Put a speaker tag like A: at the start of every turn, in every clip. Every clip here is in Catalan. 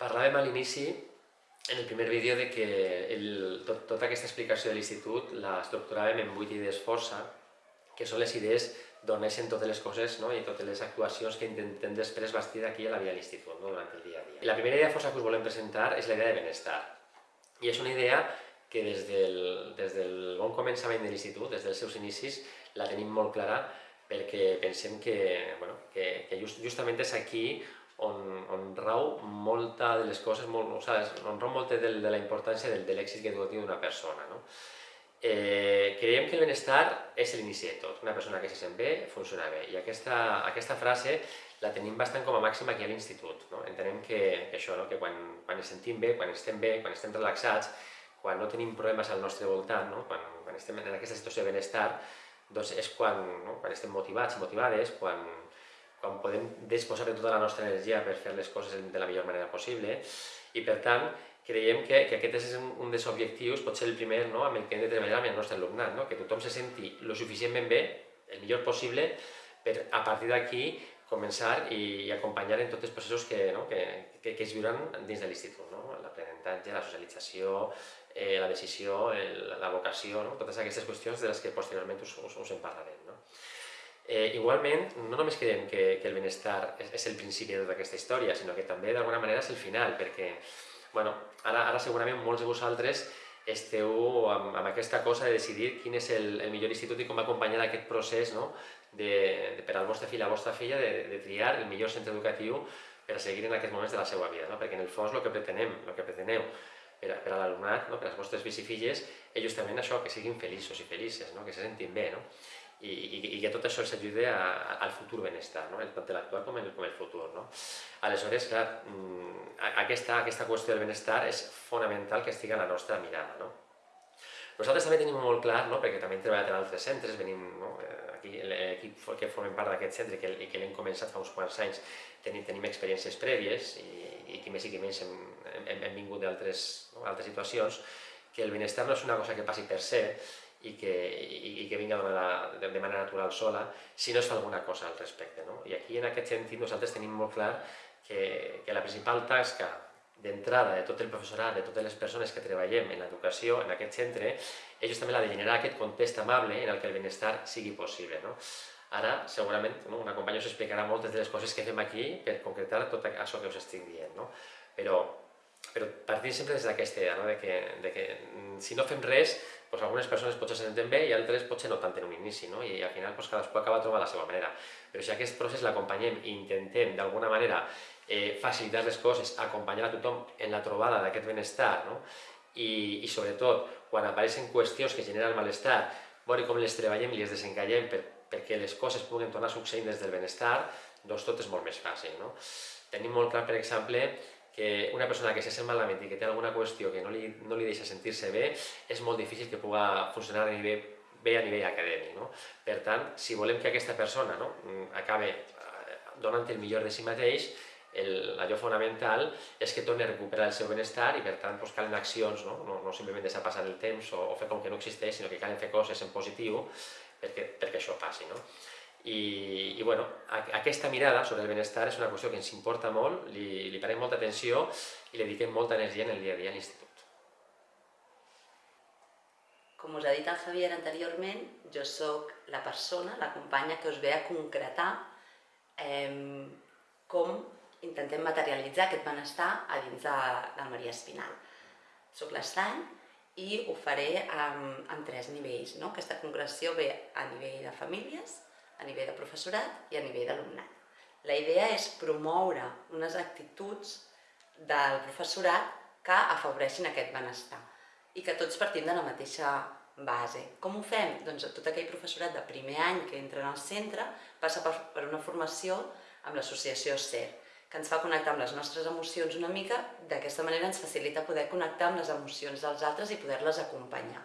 A: Parlàvem a l'inici, en el primer vídeo, de que el, tot, tota aquesta explicació de l'institut la estructuràvem en vuit idees força, que són les idees d'on neixen totes les coses no? i totes les actuacions que intentem després bastir aquí a la vida de l'institut, no? durant el dia a dia. I la primera idea força que us volem presentar és la idea de benestar. I és una idea que des del, des del bon començament de l'institut, des dels seus inicis, la tenim molt clara perquè pensem que, bueno, que, que just, justament és aquí on, on rau molta de les coses, molt, o sigui, on rau molta de, de la importància del, de l'èxit educatiu d'una persona. No? Eh, creiem que el benestar és l'inici de tot. Una persona que se sent bé, funciona bé. I aquesta, aquesta frase la tenim bastant com a màxima aquí a l'institut. No? Entenem que, que això, no? que quan, quan ens sentim bé, quan estem bé, quan estem relaxats, quan no tenim problemes al nostre voltant, no? quan, quan estem en aquesta situació de benestar, doncs és quan, no? quan estem motivats i motivades, quan, quan podem disposar de tota la nostra energia per fer les coses de la millor manera possible i per tant creiem que, que aquest és un, un dels objectius, pot ser el primer no? amb el que hem de treballar amb el nostre alumnat, no? que tothom se senti lo suficientment bé, el millor possible, per a partir d'aquí començar i, i acompanyar en tots els processos que, no? que, que, que es viuran dins de l'institut, no? l'aprenentatge, la socialització, eh, la decisió, el, la vocació, no? totes aquestes qüestions de les que posteriorment us, us, us en parlarem. No? Eh, igualment, no només creiem que, que el benestar és, és el principi de tota aquesta història, sinó que també d'alguna manera és el final, perquè bueno, ara, ara segurament molts de vosaltres esteu amb, amb aquesta cosa de decidir quin és el, el millor institut i com acompanyar aquest procés no? de, de, per al vostre fill, a la vostra filla, de, de triar el millor centre educatiu per a seguir en aquests moments de la seva vida, no? perquè en el fons el que pretenem, el que preteneu per a, per a l'alumnat, no? per als vostres fills i filles, és justament això, que siguin feliços i felices, no? que se sentin bé, no? I, i, i que tot això s'ajude al futur benestar, no? tant l'actual com, el, com el futur. No? Aleshores, clar, mm, aquesta, aquesta qüestió del benestar és fonamental que estigui a la nostra mirada. No? Nosaltres també tenim molt clar, no? perquè també hem treballat en altres centres, venim no? Eh, aquí, l'equip que formem part d'aquest centre que, i que l'hem començat fa uns quants anys, tenim, tenim experiències prèvies i, i que més i que menys hem, hem, hem vingut d'altres no? altres situacions, que el benestar no és una cosa que passi per ser i que, i, i que vinga de manera, de, manera natural sola, si no es fa alguna cosa al respecte. No? I aquí, en aquest sentit, nosaltres tenim molt clar que, que la principal tasca d'entrada de tot el professorat, de totes les persones que treballem en l'educació, en aquest centre, és justament la de generar aquest context amable en el que el benestar sigui possible. No? Ara, segurament, no, una companya us explicarà moltes de les coses que fem aquí per concretar tot això que us estic dient. No? Però, però partint sempre des d'aquesta idea, no? de, que, de que si no fem res, doncs algunes persones potser se senten bé i altres potser no tant en un inici, no? i al final doncs, cadascú acaba trobant la seva manera. Però si aquest procés l'acompanyem i intentem d'alguna manera eh, facilitar les coses, acompanyar a tothom en la trobada d'aquest benestar, no? I, i sobretot quan apareixen qüestions que generen malestar, veure com les treballem i les desencallem per, perquè les coses puguen tornar a succeir des del benestar, doncs tot és molt més fàcil. No? Tenim molt clar, per exemple, que una persona que se sent malament i que té alguna qüestió que no li, no li deixa sentir-se bé, és molt difícil que puga funcionar a nivell, bé a nivell acadèmic. No? Per tant, si volem que aquesta persona no, acabe eh, donant el millor de si mateix, el, allò fonamental és que torni a recuperar el seu benestar i per tant doncs, calen accions, no? No, no simplement deixar passar el temps o, o fer com que no existeix, sinó que calen fer coses en positiu perquè, perquè això passi. No? I, i bueno, aquesta mirada sobre el benestar és una qüestió que ens importa molt, li, li parem molta atenció i li dediquem molta energia en el dia a dia a l'institut.
B: Com us ha dit el Javier anteriorment, jo sóc la persona, la companya que us ve a concretar eh, com intentem materialitzar aquest benestar a dins de, del Maria Espinal. Soc l'estany i ho faré en, en tres nivells. No? Aquesta concreció ve a nivell de famílies, a nivell de professorat i a nivell d'alumnat. La idea és promoure unes actituds del professorat que afavoreixin aquest benestar i que tots partim de la mateixa base. Com ho fem? Doncs tot aquell professorat de primer any que entra en el centre passa per, una formació amb l'associació CER, que ens fa connectar amb les nostres emocions una mica, d'aquesta manera ens facilita poder connectar amb les emocions dels altres i poder-les acompanyar.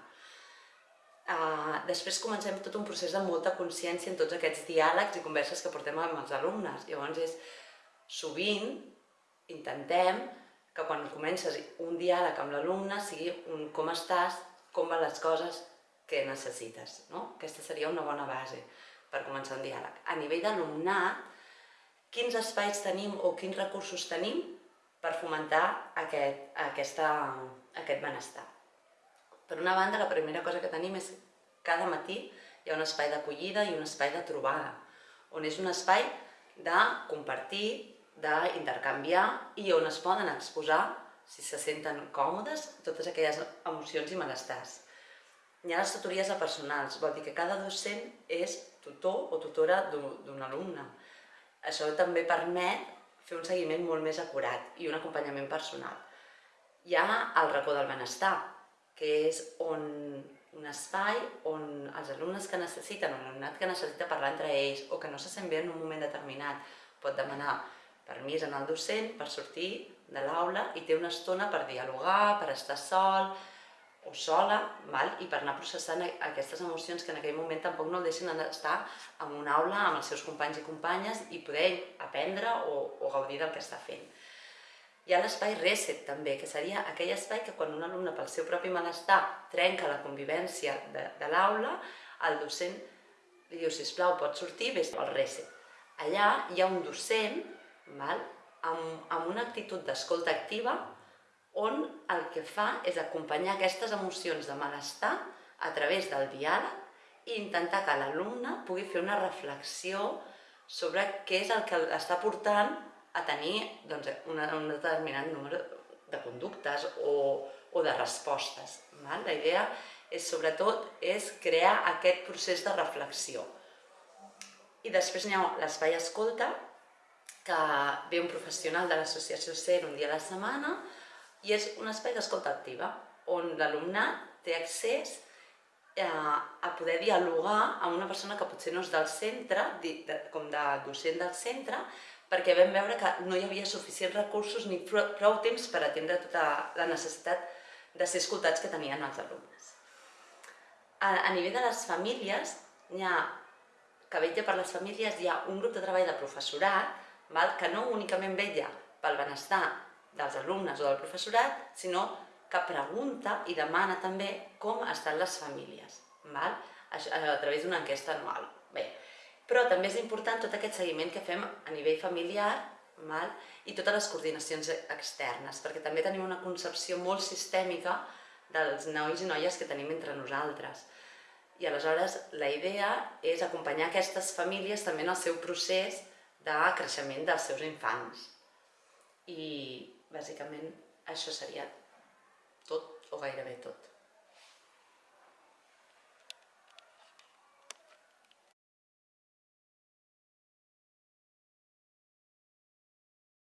B: Uh, després comencem tot un procés de molta consciència en tots aquests diàlegs i converses que portem amb els alumnes. Llavors és, sovint, intentem que quan comences un diàleg amb l'alumne sigui un com estàs, com van les coses que necessites. No? Aquesta seria una bona base per començar un diàleg. A nivell d'alumnat, quins espais tenim o quins recursos tenim per fomentar aquest, aquesta, aquest benestar. Per una banda, la primera cosa que tenim és cada matí hi ha un espai d'acollida i un espai de trobada, on és un espai de compartir, d'intercanviar i on es poden exposar, si se senten còmodes, totes aquelles emocions i malestars. Hi ha les tutories a personals, vol dir que cada docent és tutor o tutora d'un alumne. Això també permet fer un seguiment molt més acurat i un acompanyament personal. Hi ha el racó del benestar, que és on, un espai on els alumnes que necessiten, o l'alumnat que necessita parlar entre ells o que no se sent bé en un moment determinat pot demanar permís en el docent per sortir de l'aula i té una estona per dialogar, per estar sol o sola, val? i per anar processant aquestes emocions que en aquell moment tampoc no el deixen estar en una aula amb els seus companys i companyes i poder aprendre o, o gaudir del que està fent. Hi ha l'espai reset també, que seria aquell espai que quan un alumne pel seu propi malestar trenca la convivència de, de l'aula, el docent li diu, sisplau, pots sortir, vés al reset. Allà hi ha un docent val, amb, amb una actitud d'escolta activa on el que fa és acompanyar aquestes emocions de malestar a través del diàleg i intentar que l'alumne pugui fer una reflexió sobre què és el que està portant a tenir doncs, una, un determinat número de conductes o, o de respostes. Val? La idea és, sobretot, és crear aquest procés de reflexió. I després hi ha l'espai escolta, que ve un professional de l'associació CER un dia a la setmana i és un espai d'escolta activa, on l'alumnat té accés a, a poder dialogar amb una persona que potser no és del centre, com de docent del centre, perquè vam veure que no hi havia suficients recursos ni prou temps per atendre tota la necessitat de ser escoltats que tenien els alumnes. A, a nivell de les famílies, hi ha, que vetlla per les famílies, hi ha un grup de treball de professorat val, que no únicament vetlla pel benestar dels alumnes o del professorat, sinó que pregunta i demana també com estan les famílies, val? a, a través d'una enquesta anual. Bé, però també és important tot aquest seguiment que fem a nivell familiar mal? i totes les coordinacions externes, perquè també tenim una concepció molt sistèmica dels nois i noies que tenim entre nosaltres. I aleshores la idea és acompanyar aquestes famílies també en el seu procés de creixement dels seus infants. I bàsicament això seria tot o gairebé tot.